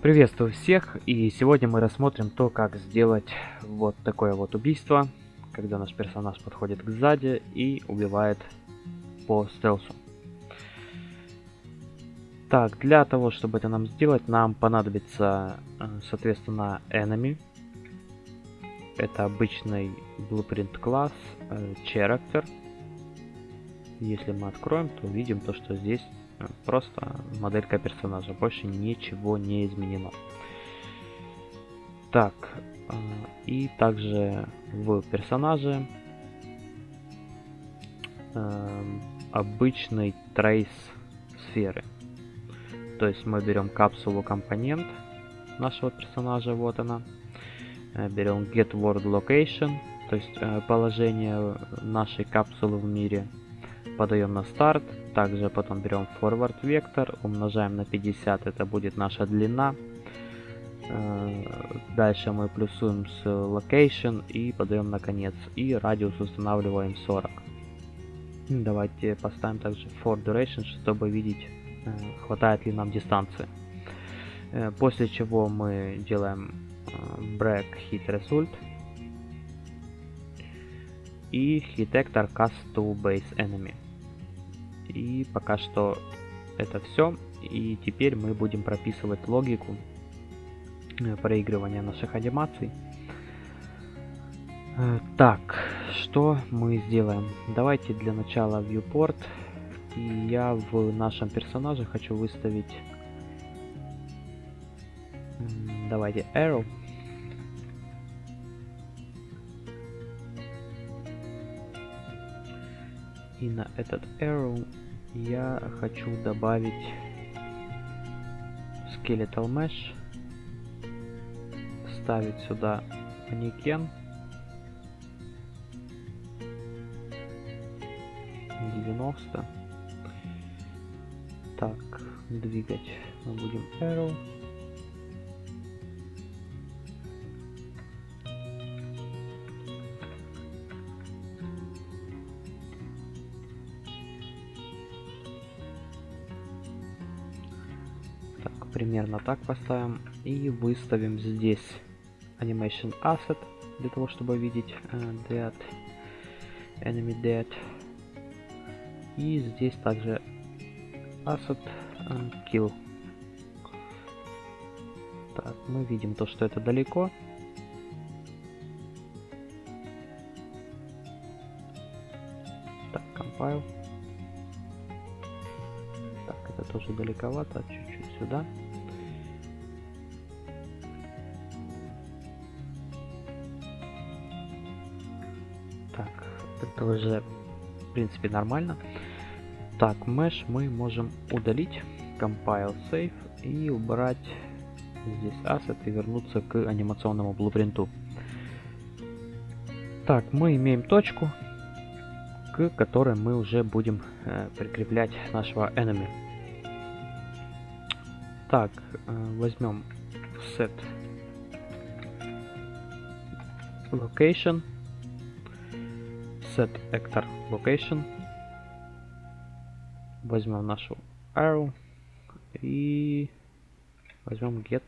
Приветствую всех, и сегодня мы рассмотрим то, как сделать вот такое вот убийство, когда наш персонаж подходит к сзади и убивает по стелсу. Так, для того, чтобы это нам сделать, нам понадобится, э, соответственно, enemy. Это обычный blueprint класс, э, character. Если мы откроем, то увидим то, что здесь просто моделька персонажа. Больше ничего не изменено. Так, и также в персонаже обычный трейс сферы. То есть мы берем капсулу компонент нашего персонажа, вот она. Э, берем get world location, то есть э, положение нашей капсулы в мире. Подаем на старт. Также потом берем forward вектор, умножаем на 50, это будет наша длина. Э, дальше мы плюсуем с location и подаем на конец. И радиус устанавливаем 40. Давайте поставим также for duration, чтобы видеть Э, хватает ли нам дистанции. Э, после чего мы делаем break hit result и hit actor cast to base enemy. И пока что это все. И теперь мы будем прописывать логику проигрывания наших анимаций. Так, что мы сделаем? Давайте для начала viewport и я в нашем персонаже хочу выставить... Давайте arrow. И на этот arrow я хочу добавить skeletal mesh. Ставить сюда манекен. 90 так, двигать мы будем arrow. Примерно так поставим. И выставим здесь animation asset для того, чтобы видеть uh, dead, enemy dead. И здесь также asset and kill. Так, мы видим то, что это далеко. Так, compile. Так, это тоже далековато, чуть-чуть сюда. Так, это уже, в принципе, нормально. Так, mesh мы можем удалить, compile save и убрать здесь asset и вернуться к анимационному блупринту. Так, мы имеем точку, к которой мы уже будем э, прикреплять нашего enemy. Так, э, возьмем set location, set actor location, возьмем нашу arrow и возьмем get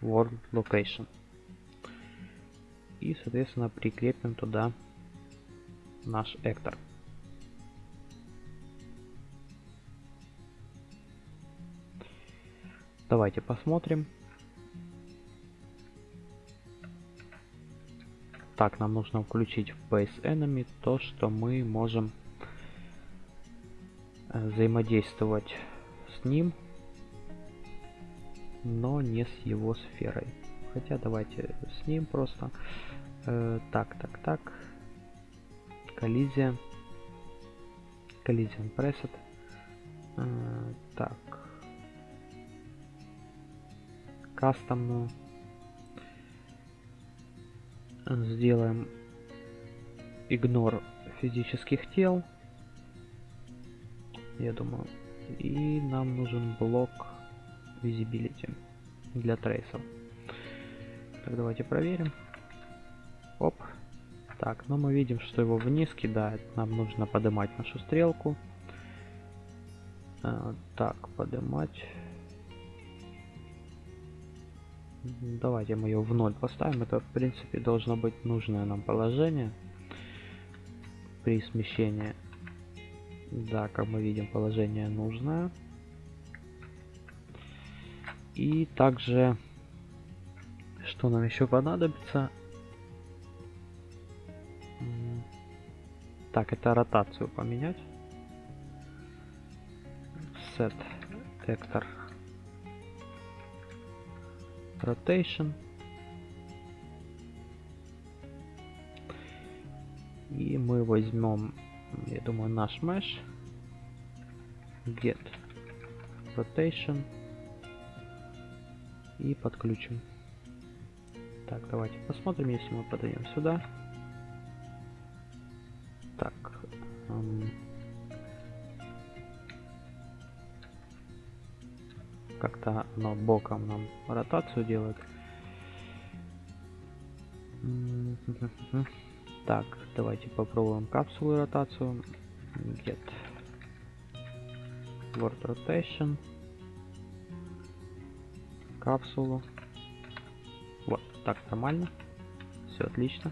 world location. И соответственно прикрепим туда наш actor. Давайте посмотрим так нам нужно включить в base enemy то что мы можем взаимодействовать с ним, но не с его сферой. Хотя давайте с ним просто. Э, так, так, так. Коллизия. Collision Preset. Э, так. Кастомную. Сделаем игнор физических тел я думаю. И нам нужен блок Visibility для трейсов. Так, давайте проверим. Оп. Так, но мы видим, что его вниз кидает. Нам нужно поднимать нашу стрелку. А, так, поднимать. Давайте мы ее в ноль поставим. Это, в принципе, должно быть нужное нам положение при смещении. Да, как мы видим, положение нужное. И также, что нам еще понадобится? Так, это ротацию поменять. Set actor rotation. И мы возьмем, я думаю, наш mesh. Get rotation. И подключим. Так, давайте посмотрим, если мы подаем сюда. Так. Эм, как-то оно боком нам ротацию делает. Так, давайте попробуем капсулу ротацию. Get Word Rotation. Капсулу. Вот, так нормально. Все отлично.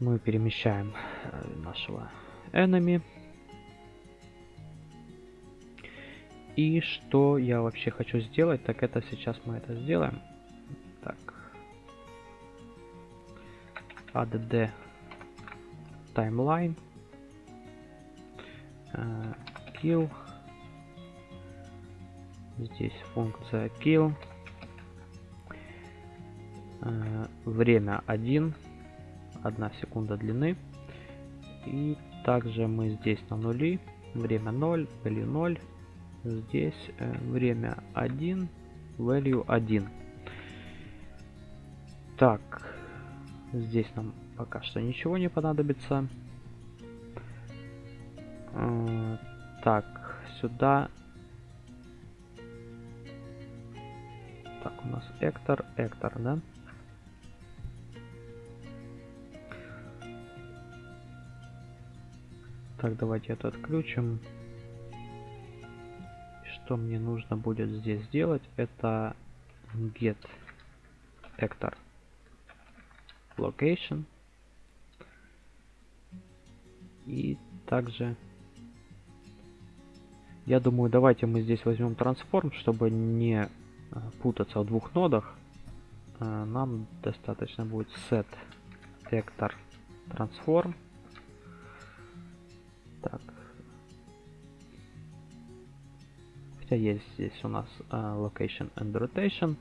Мы перемещаем э, нашего enemy. И что я вообще хочу сделать, так это сейчас мы это сделаем. Так. add timeline. Kill. Здесь функция kill. Uh, время 1. 1 секунда длины. И также мы здесь на нули. Время 0, value 0 Здесь э, время 1, value 1. Так, здесь нам пока что ничего не понадобится. Э, так, сюда. Так, у нас Эктор, Эктор, да? Так, давайте это отключим что мне нужно будет здесь сделать, это get actor location. И также, я думаю, давайте мы здесь возьмем трансформ, чтобы не э, путаться в двух нодах. Э, нам достаточно будет set actor transform. Хотя есть здесь у нас uh, location and rotation.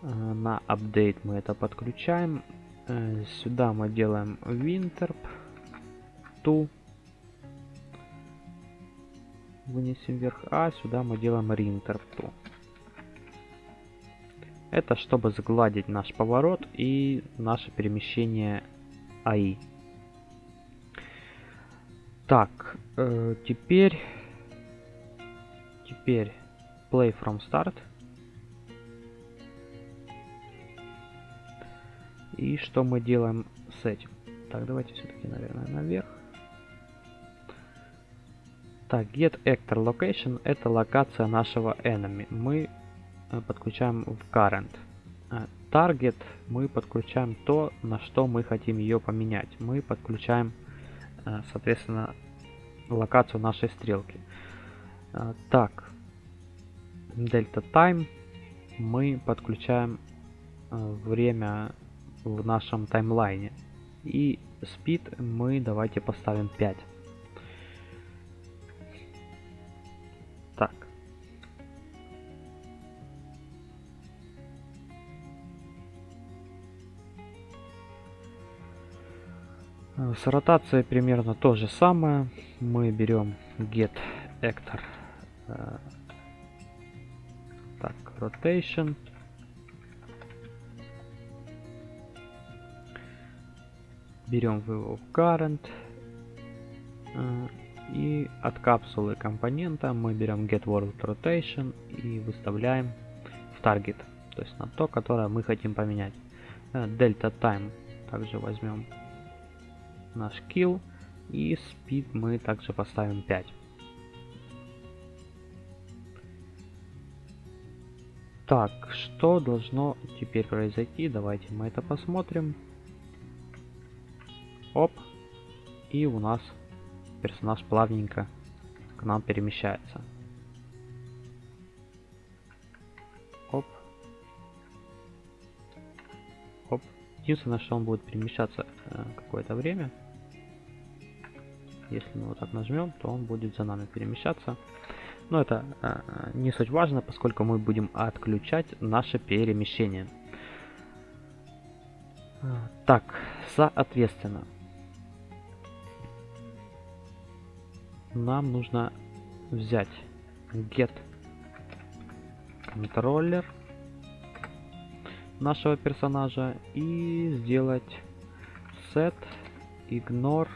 Uh, на update мы это подключаем. Uh, сюда мы делаем winterp to. Вынесем вверх, а сюда мы делаем rinterp to. Это чтобы сгладить наш поворот и наше перемещение АИ. Так, э, теперь Теперь play from start. И что мы делаем с этим? Так, давайте все-таки, наверное, наверх. Так, get actor location это локация нашего enemy. Мы э, подключаем в current. Э, target мы подключаем то, на что мы хотим ее поменять. Мы подключаем, э, соответственно, локацию нашей стрелки. Так, Delta Time мы подключаем э, время в нашем таймлайне. И Speed мы давайте поставим 5. Так. С ротацией примерно то же самое. Мы берем get actor э, rotation. Берем в current. Э, и от капсулы компонента мы берем get world rotation и выставляем в target. То есть на то, которое мы хотим поменять. Э, delta time также возьмем наш kill. И speed мы также поставим 5. Так, что должно теперь произойти? Давайте мы это посмотрим. Оп. И у нас персонаж плавненько к нам перемещается. Оп. Оп. Единственное, что он будет перемещаться э, какое-то время. Если мы вот так нажмем, то он будет за нами перемещаться. Но это э, не суть важно, поскольку мы будем отключать наше перемещение. Так, соответственно, нам нужно взять get контроллер нашего персонажа и сделать set ignore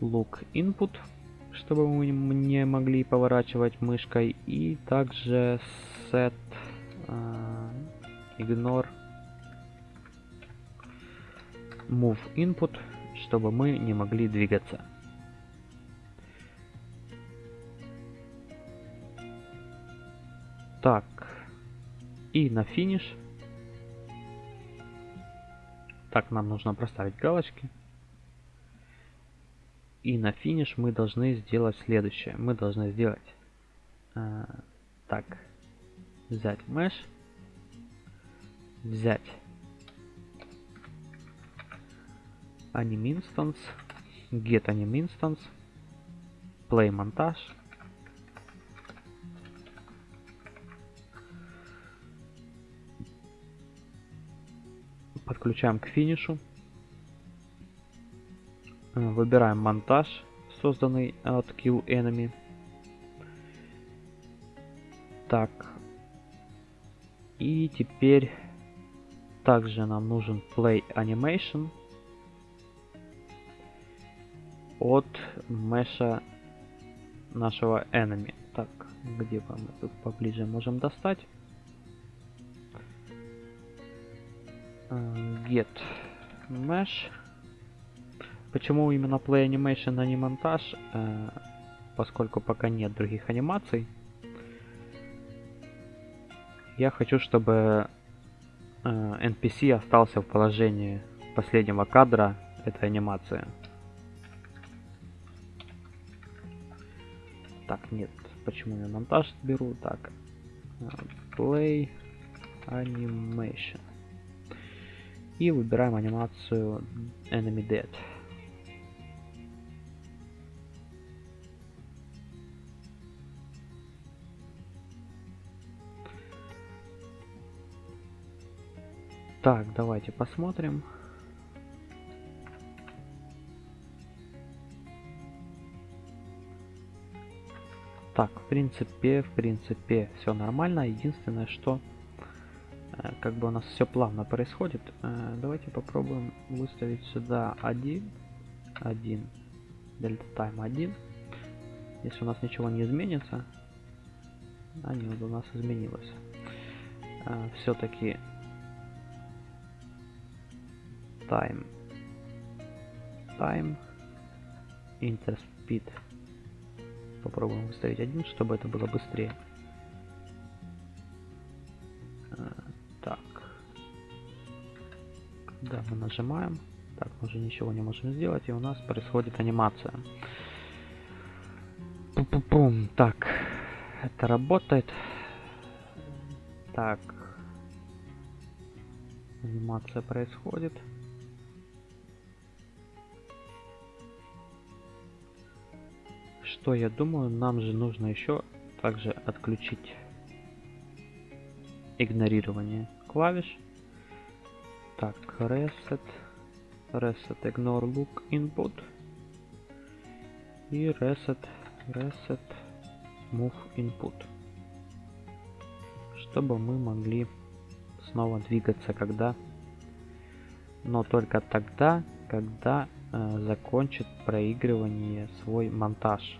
look input чтобы мы не могли поворачивать мышкой и также set ignore move input чтобы мы не могли двигаться. Так. И на финиш. Так, нам нужно проставить галочки. И на финиш мы должны сделать следующее. Мы должны сделать... Э, так. Взять mesh. Взять anim instance, get anim instance, play монтаж. Подключаем к финишу. Выбираем монтаж, созданный от Kill Enemy. Так. И теперь также нам нужен Play Animation от меша нашего enemy. Так, где мы тут поближе можем достать? Э, get mesh. Почему именно play animation, а не монтаж? Э, поскольку пока нет других анимаций. Я хочу, чтобы э, NPC остался в положении последнего кадра этой анимации. Так, нет. Почему я монтаж беру? Так. Play Animation. И выбираем анимацию Enemy Dead. Так, давайте посмотрим. Так, в принципе, в принципе, все нормально. Единственное, что э, как бы у нас все плавно происходит. Э, давайте попробуем выставить сюда 1, 1, дельта тайм 1. Если у нас ничего не изменится, а нет, у нас изменилось. Э, Все-таки time, time, interspeed Попробуем выставить один, чтобы это было быстрее. А, так. Когда мы нажимаем, так, мы уже ничего не можем сделать, и у нас происходит анимация. Пум-пум-пум. Так, это работает. Так. Анимация происходит. Что я думаю, нам же нужно еще также отключить игнорирование клавиш. Так, reset, reset ignore look input и reset, reset move input, чтобы мы могли снова двигаться, когда, но только тогда, когда э, закончит проигрывание свой монтаж.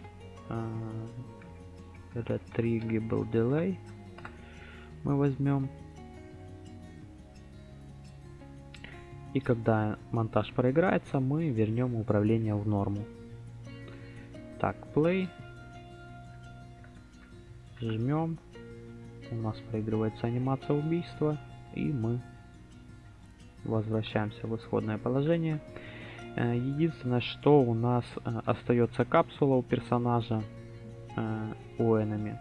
Retrievable Delay мы возьмем. И когда монтаж проиграется, мы вернем управление в норму. Так, play. жмем. У нас проигрывается анимация убийства. И мы возвращаемся в исходное положение. Э, единственное, что у нас э, остается капсула у персонажа э, у enemy.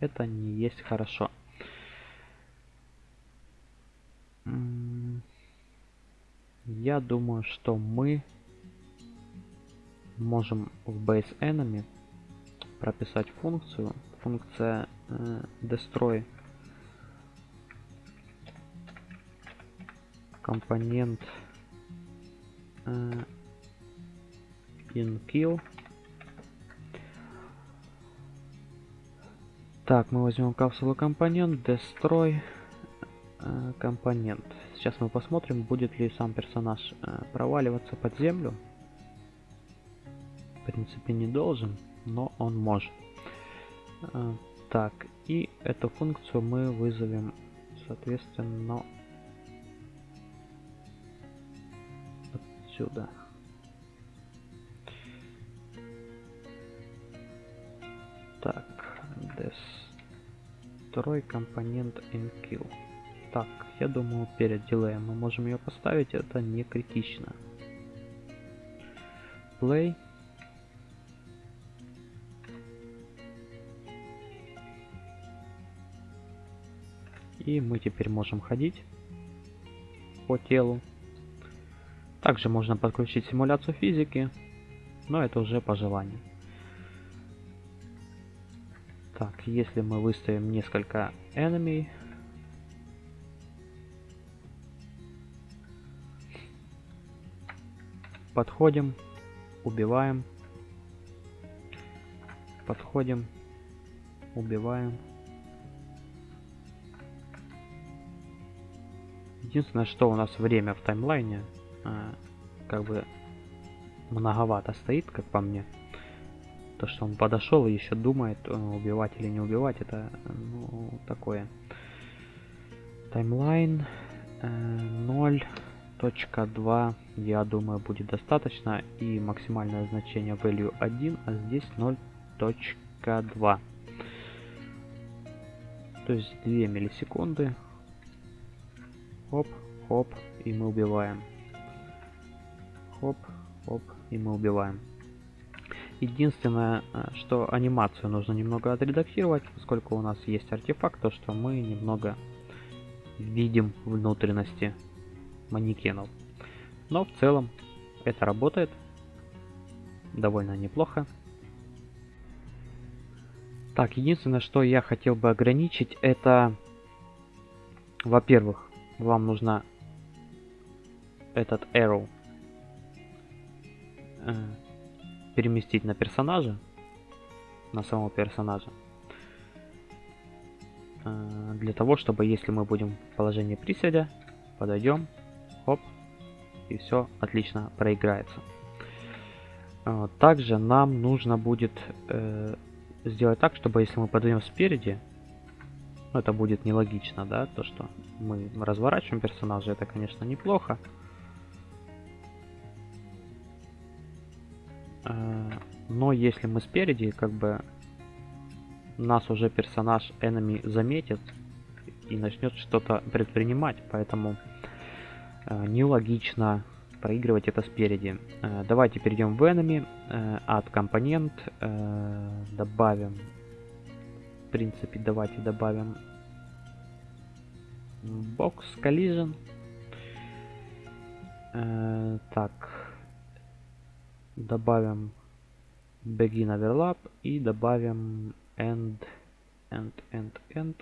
Это не есть хорошо. Я думаю, что мы можем в base enemy прописать функцию. Функция э, destroy компонент э, in kill. Так, мы возьмем капсулу компонент, destroy э, компонент. Сейчас мы посмотрим, будет ли сам персонаж э, проваливаться под землю. В принципе, не должен, но он может. Э, так, и эту функцию мы вызовем, соответственно, отсюда. Так, destroy компонент in kill. Так, я думаю, перед дилеем мы можем ее поставить, это не критично. Play. И мы теперь можем ходить по телу. Также можно подключить симуляцию физики, но это уже по желанию. Так, если мы выставим несколько enemy, Подходим, убиваем. Подходим, убиваем. Единственное, что у нас время в таймлайне э, как бы многовато стоит, как по мне. То, что он подошел и еще думает, э, убивать или не убивать, это ну, такое. Таймлайн э, 0 точка 2 я думаю будет достаточно и максимальное значение value 1 а здесь 0.2 то есть 2 миллисекунды хоп хоп и мы убиваем хоп хоп и мы убиваем единственное э, что анимацию нужно немного отредактировать поскольку у нас есть артефакт то что мы немного видим внутренности манекенов. Но в целом это работает довольно неплохо. Так, единственное, что я хотел бы ограничить, это, во-первых, вам нужно этот arrow э, переместить на персонажа, на самого персонажа, э, для того, чтобы, если мы будем в положении приседа, подойдем, Хоп. И все отлично проиграется. А, также нам нужно будет э, сделать так, чтобы если мы подаем спереди, ну, это будет нелогично, да, то что мы разворачиваем персонажа, это, конечно, неплохо. Но если мы спереди, как бы нас уже персонаж enemy заметит и начнет что-то предпринимать, поэтому Э, нелогично проигрывать это спереди. Э, давайте перейдем в enemy, от э, компонент, добавим, в принципе, давайте добавим box collision. Так, добавим begin overlap и добавим end, end, end, end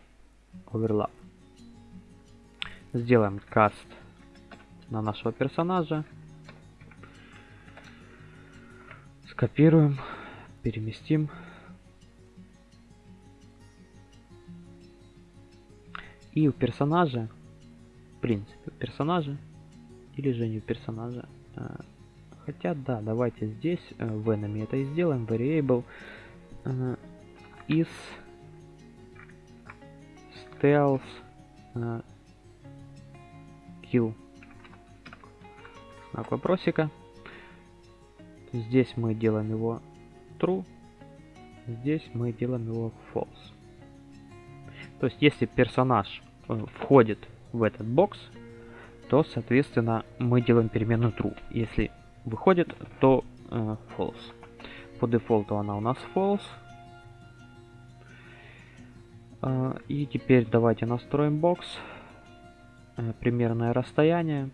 overlap. Сделаем cast на нашего персонажа. Скопируем, переместим. И у персонажа, в принципе, персонажа, или же не у персонажа, а, хотя да, давайте здесь э, в enemy это и сделаем, variable э, is stealth э, kill знак вопросика. Здесь мы делаем его true. здесь мы делаем его false. То есть, если персонаж входит в этот бокс, то, соответственно, мы делаем переменную true. Если выходит, то э, false. По дефолту она у нас false. И теперь давайте настроим бокс. Примерное расстояние.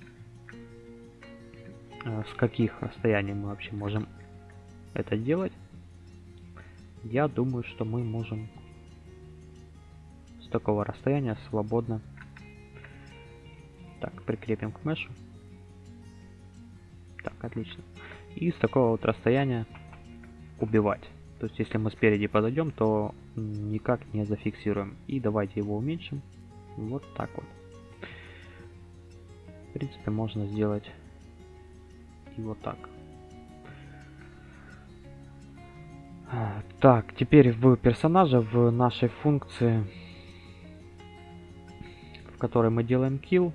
С каких расстояний мы вообще можем это делать? Я думаю, что мы можем с такого расстояния свободно. Так, прикрепим к мешу. Так, отлично. И с такого вот расстояния убивать. То есть, если мы спереди подойдем, то никак не зафиксируем. И давайте его уменьшим. Вот так вот. В принципе, можно сделать и вот так. Так, теперь в персонажа, в нашей функции, в которой мы делаем kill,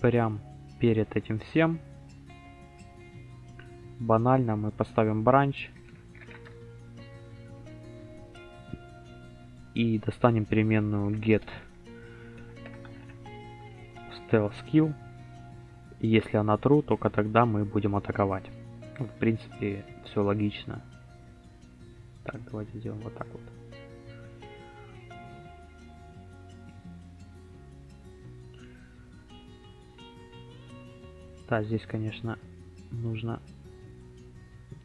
прям перед этим всем, банально мы поставим бранч и достанем переменную get stealth skill. Если она true, только тогда мы будем атаковать. В принципе, все логично. Так, давайте сделаем вот так вот. Да, здесь, конечно, нужно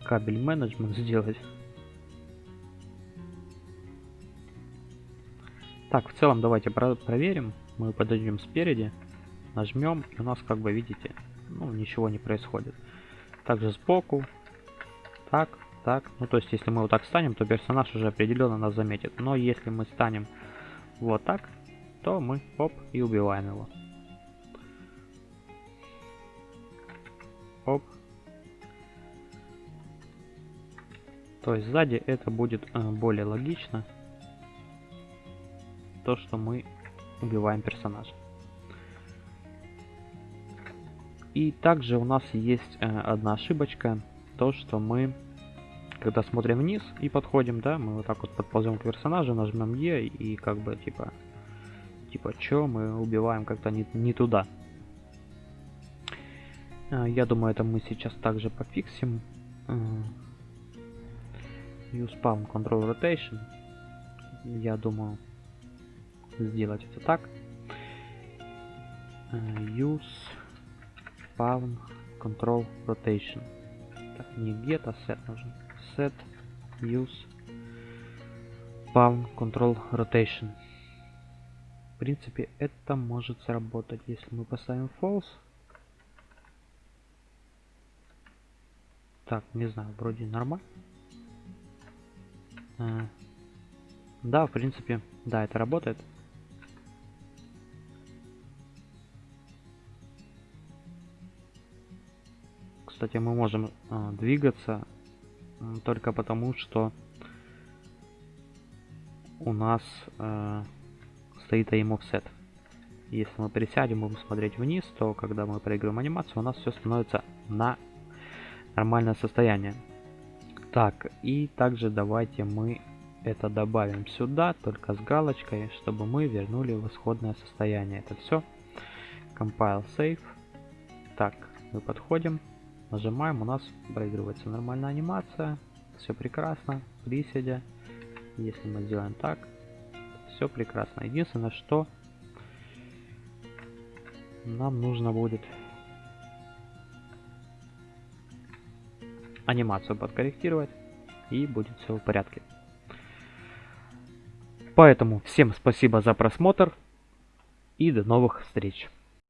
кабель менеджмент сделать. Так, в целом давайте про проверим. Мы подойдем спереди, нажмем, и у нас, как бы видите, ну, ничего не происходит. Также сбоку. Так, так. Ну, то есть, если мы вот так станем, то персонаж уже определенно нас заметит. Но если мы станем вот так, то мы, оп, и убиваем его. Оп. То есть, сзади это будет э, более логично. То, что мы убиваем персонажа. И также у нас есть э, одна ошибочка. То, что мы когда смотрим вниз и подходим, да, мы вот так вот подползем к персонажу, нажмем Е и как бы типа, типа, чё, мы убиваем как-то не, не туда. А, я думаю, это мы сейчас также пофиксим. Use Palm Control Rotation. Я думаю, сделать это так. Use Palm Control Rotation. Так, не get, а set нужен set use palm control rotation. В принципе, это может сработать, если мы поставим false. Так, не знаю, вроде нормально. Да, в принципе, да, это работает. Кстати, мы можем а, двигаться только потому, что у нас э, стоит aim offset. Если мы пересядем, будем смотреть вниз, то когда мы проигрываем анимацию, у нас все становится на нормальное состояние. Так, и также давайте мы это добавим сюда, только с галочкой, чтобы мы вернули в исходное состояние. Это все. Compile Save. Так, мы подходим. Нажимаем, у нас проигрывается нормальная анимация. Все прекрасно. Приседя. Если мы сделаем так, все прекрасно. Единственное, что нам нужно будет анимацию подкорректировать и будет все в порядке. Поэтому всем спасибо за просмотр и до новых встреч.